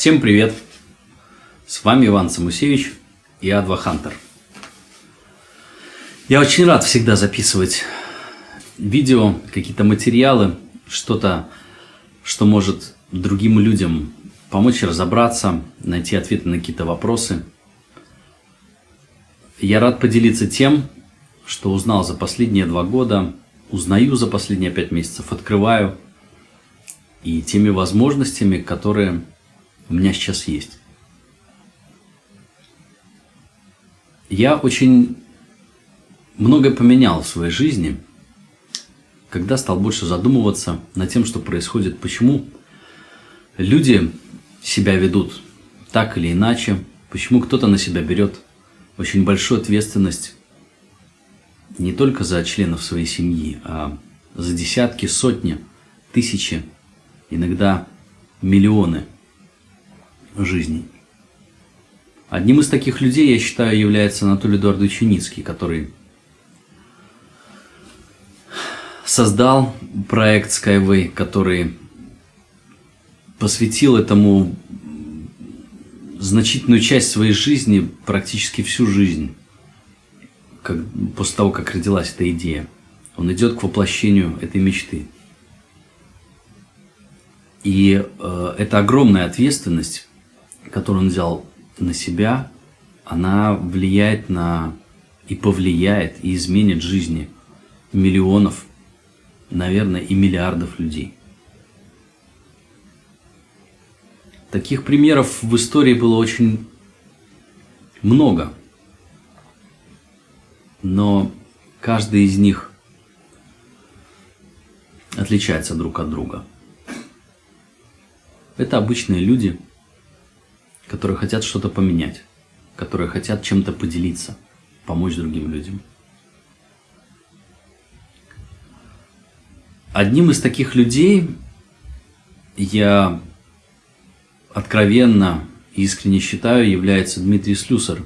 Всем привет! С вами Иван Самусевич и Адва Хантер. Я очень рад всегда записывать видео, какие-то материалы, что-то, что может другим людям помочь разобраться, найти ответы на какие-то вопросы. Я рад поделиться тем, что узнал за последние два года, узнаю за последние пять месяцев, открываю, и теми возможностями, которые у меня сейчас есть. Я очень многое поменял в своей жизни, когда стал больше задумываться над тем, что происходит, почему люди себя ведут так или иначе, почему кто-то на себя берет очень большую ответственность не только за членов своей семьи, а за десятки, сотни, тысячи, иногда миллионы жизней. Одним из таких людей, я считаю, является Анатолий Эдуардович Юницкий, который создал проект Skyway, который посвятил этому значительную часть своей жизни, практически всю жизнь, как, после того, как родилась эта идея. Он идет к воплощению этой мечты. И э, эта огромная ответственность, которую он взял на себя, она влияет на и повлияет, и изменит жизни миллионов, наверное, и миллиардов людей. Таких примеров в истории было очень много. Но каждый из них отличается друг от друга. Это обычные люди, которые хотят что-то поменять, которые хотят чем-то поделиться, помочь другим людям. Одним из таких людей я откровенно и искренне считаю, является Дмитрий Слюсар,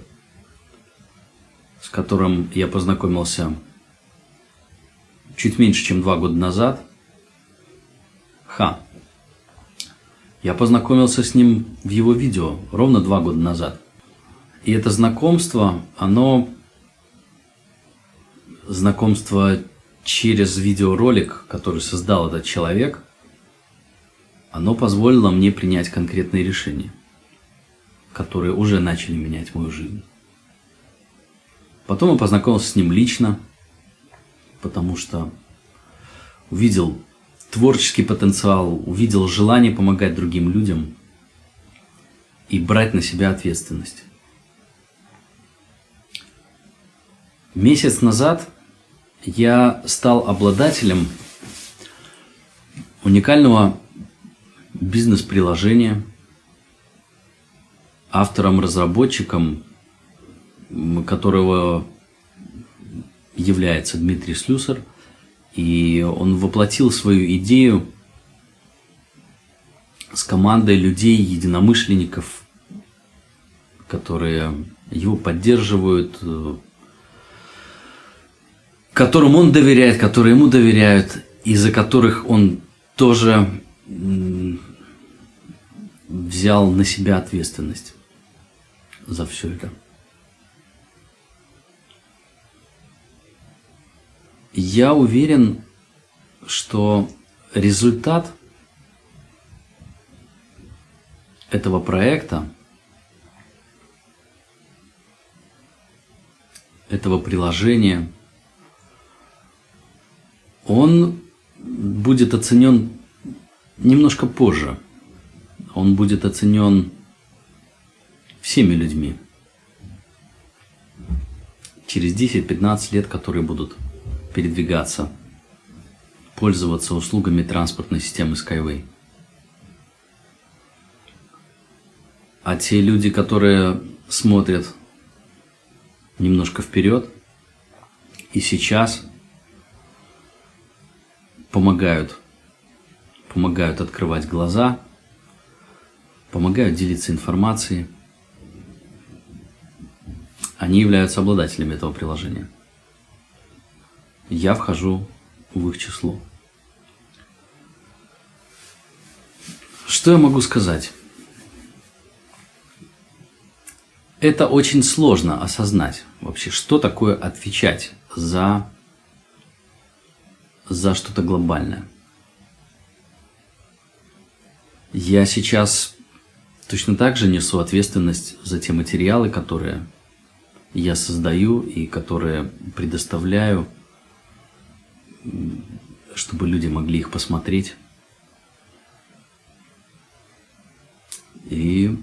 с которым я познакомился чуть меньше, чем два года назад. Ха. Я познакомился с ним в его видео ровно два года назад. И это знакомство, оно знакомство через видеоролик, который создал этот человек – оно позволило мне принять конкретные решения, которые уже начали менять мою жизнь. Потом я познакомился с ним лично, потому что увидел творческий потенциал, увидел желание помогать другим людям и брать на себя ответственность. Месяц назад я стал обладателем уникального бизнес-приложение, автором-разработчиком, которого является Дмитрий Слюсар, и он воплотил свою идею с командой людей, единомышленников, которые его поддерживают, которым он доверяет, которые ему доверяют, и за которых он тоже взял на себя ответственность за все это. Я уверен, что результат этого проекта, этого приложения, он будет оценен немножко позже. Он будет оценен всеми людьми. Через 10-15 лет, которые будут передвигаться, пользоваться услугами транспортной системы Skyway. А те люди, которые смотрят немножко вперед и сейчас помогают помогают открывать глаза, помогают делиться информацией. Они являются обладателями этого приложения. Я вхожу в их число. Что я могу сказать? это очень сложно осознать вообще, что такое отвечать за, за что-то глобальное. Я сейчас точно так же несу ответственность за те материалы, которые я создаю и которые предоставляю, чтобы люди могли их посмотреть. И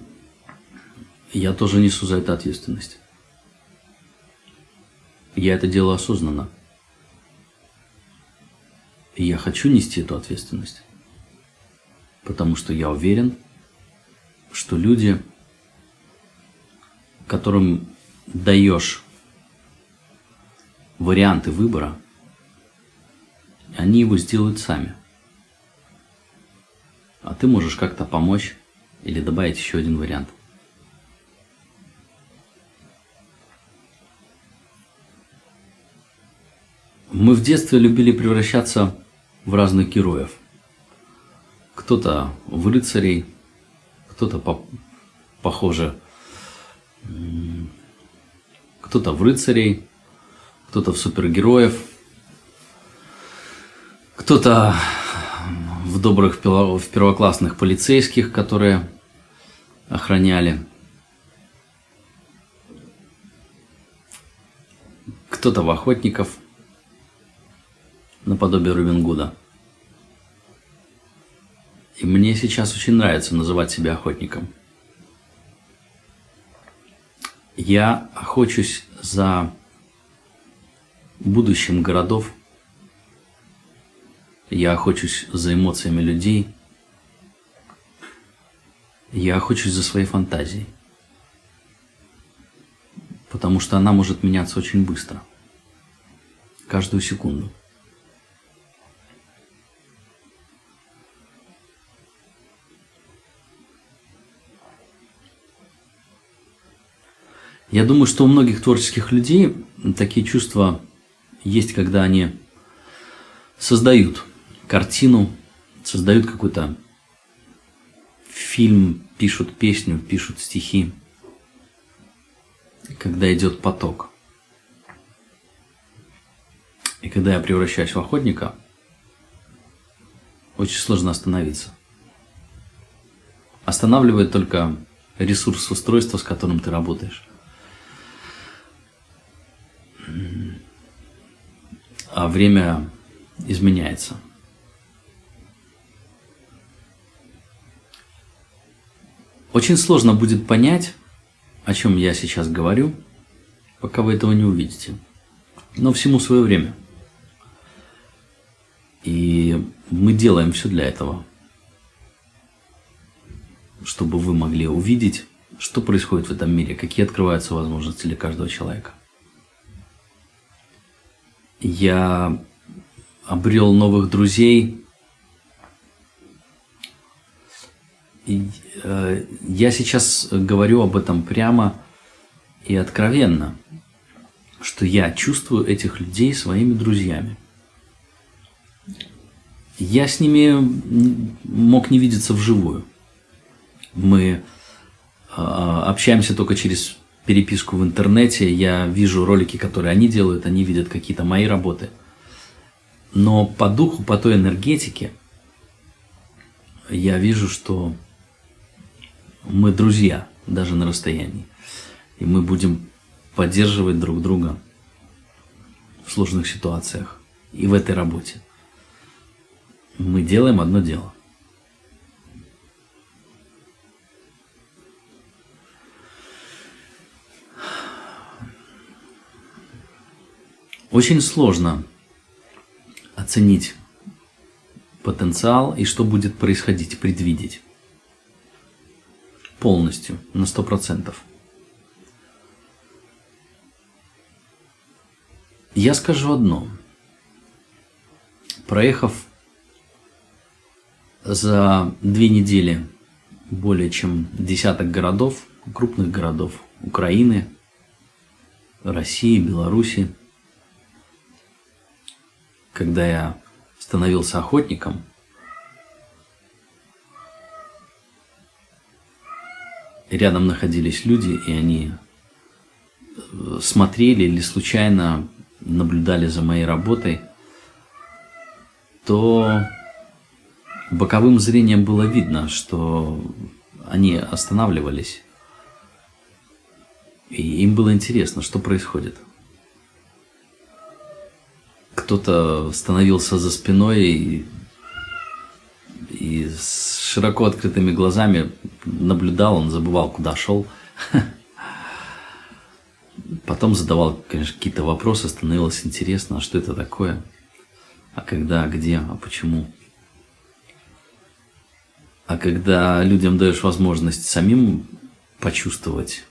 я тоже несу за это ответственность. Я это делаю осознанно. И я хочу нести эту ответственность. Потому что я уверен, что люди, которым даешь варианты выбора, они его сделают сами. А ты можешь как-то помочь или добавить еще один вариант – Мы в детстве любили превращаться в разных героев. Кто-то в рыцарей, кто-то по похоже, кто-то в рыцарей, кто-то в супергероев, кто-то в добрых в первоклассных полицейских, которые охраняли. Кто-то в охотников – наподобие Робин Гуда. И мне сейчас очень нравится называть себя охотником. Я охочусь за будущим городов. Я охочусь за эмоциями людей. Я охочусь за своей фантазией. Потому что она может меняться очень быстро. Каждую секунду. Я думаю, что у многих творческих людей такие чувства есть, когда они создают картину, создают какой-то фильм, пишут песню, пишут стихи, когда идет поток. И когда я превращаюсь в охотника, очень сложно остановиться. Останавливает только ресурс устройства, с которым ты работаешь. а время изменяется. Очень сложно будет понять, о чем я сейчас говорю, пока вы этого не увидите. Но всему свое время. И мы делаем все для этого, чтобы вы могли увидеть, что происходит в этом мире, какие открываются возможности для каждого человека я обрел новых друзей. И, э, я сейчас говорю об этом прямо и откровенно, что я чувствую этих людей своими друзьями. Я с ними мог не видеться вживую. Мы э, общаемся только через переписку в интернете, я вижу ролики, которые они делают, они видят какие-то мои работы. Но по духу, по той энергетике, я вижу, что мы друзья, даже на расстоянии. И мы будем поддерживать друг друга в сложных ситуациях и в этой работе. Мы делаем одно дело – Очень сложно оценить потенциал и что будет происходить, предвидеть. Полностью, на сто процентов. Я скажу одно. Проехав за две недели более чем десяток городов, крупных городов Украины, России, Беларуси, когда я становился охотником, рядом находились люди, и они смотрели или случайно наблюдали за моей работой, то боковым зрением было видно, что они останавливались. И им было интересно, что происходит. Кто-то становился за спиной и, и с широко открытыми глазами наблюдал, он забывал, куда шел. Потом задавал, конечно, какие-то вопросы, становилось интересно, а что это такое, а когда, а где, а почему. А когда людям даешь возможность самим почувствовать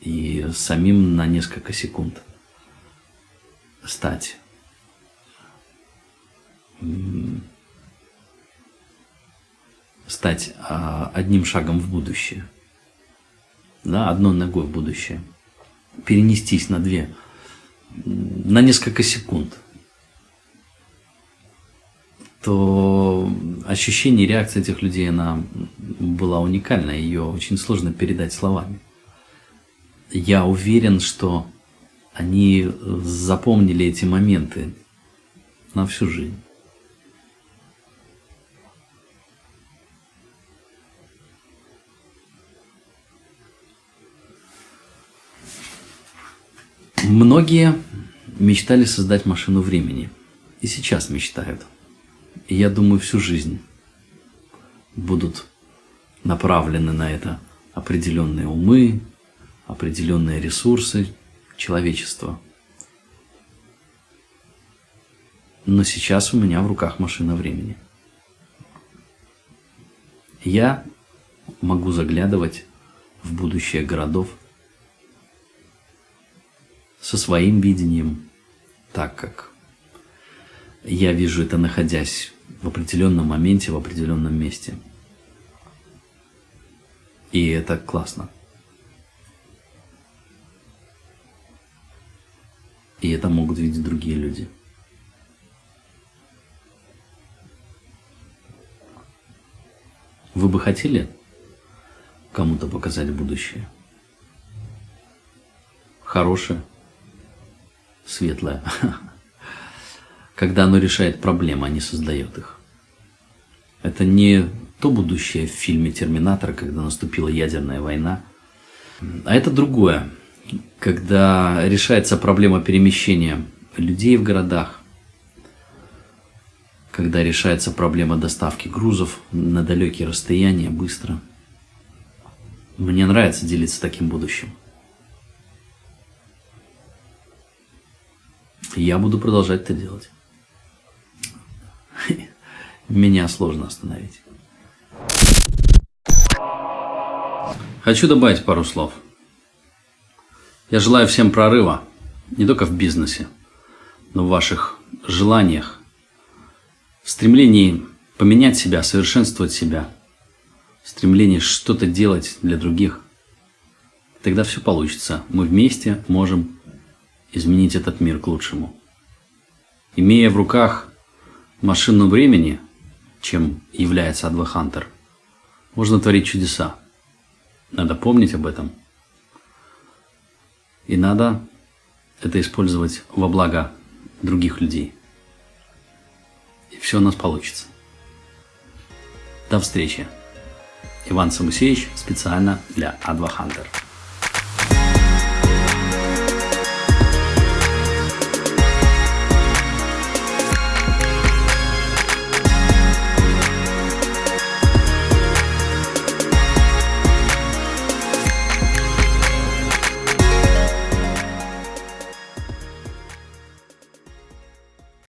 и самим на несколько секунд стать стать а, одним шагом в будущее, да, одной ногой в будущее, перенестись на две, на несколько секунд – то ощущение реакции этих людей, она была уникальна, ее очень сложно передать словами. Я уверен, что они запомнили эти моменты на всю жизнь. Многие мечтали создать машину времени. И сейчас мечтают. И я думаю, всю жизнь будут направлены на это определенные умы, определенные ресурсы человечества. Но сейчас у меня в руках машина времени. Я могу заглядывать в будущее городов со своим видением, так как я вижу это, находясь в определенном моменте, в определенном месте. И это классно. И это могут видеть другие люди. Вы бы хотели кому-то показать будущее? Хорошее, светлое. когда оно решает проблемы, а не создает их. Это не то будущее в фильме «Терминатор», когда наступила ядерная война, а это другое, когда решается проблема перемещения людей в городах, когда решается проблема доставки грузов на далекие расстояния быстро. Мне нравится делиться таким будущим. Я буду продолжать это делать меня сложно остановить. Хочу добавить пару слов. Я желаю всем прорыва, не только в бизнесе, но в ваших желаниях, в стремлении поменять себя, совершенствовать себя, в стремлении что-то делать для других. Тогда все получится. Мы вместе можем изменить этот мир к лучшему. Имея в руках машину времени – чем является Адвахантер, можно творить чудеса. Надо помнить об этом. И надо это использовать во благо других людей. И все у нас получится. До встречи. Иван Самусевич специально для Адвахантер.